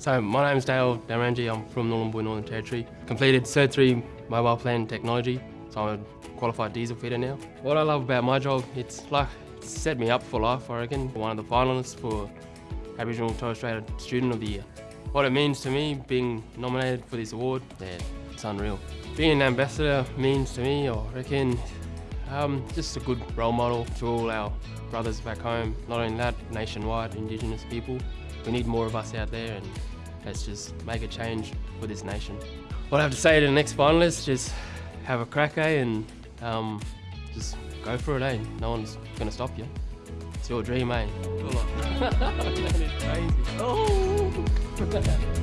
So my name is Dale Darangi, I'm from Nhulunbuy, Northern Territory. Completed Cert 3 Mobile Plant Technology, so I'm a qualified diesel fitter now. What I love about my job, it's like, it's set me up for life, I reckon. One of the finalists for Aboriginal Torres Strait Student of the Year. What it means to me, being nominated for this award, yeah, it's unreal. Being an ambassador means to me, I reckon, um, just a good role model to all our brothers back home. Not only that, nationwide, Indigenous people. We need more of us out there and let's just make a change for this nation. What I have to say to the next finalists, just have a crack, eh, and um, just go for it, eh? No one's gonna stop you. It's your dream, eh?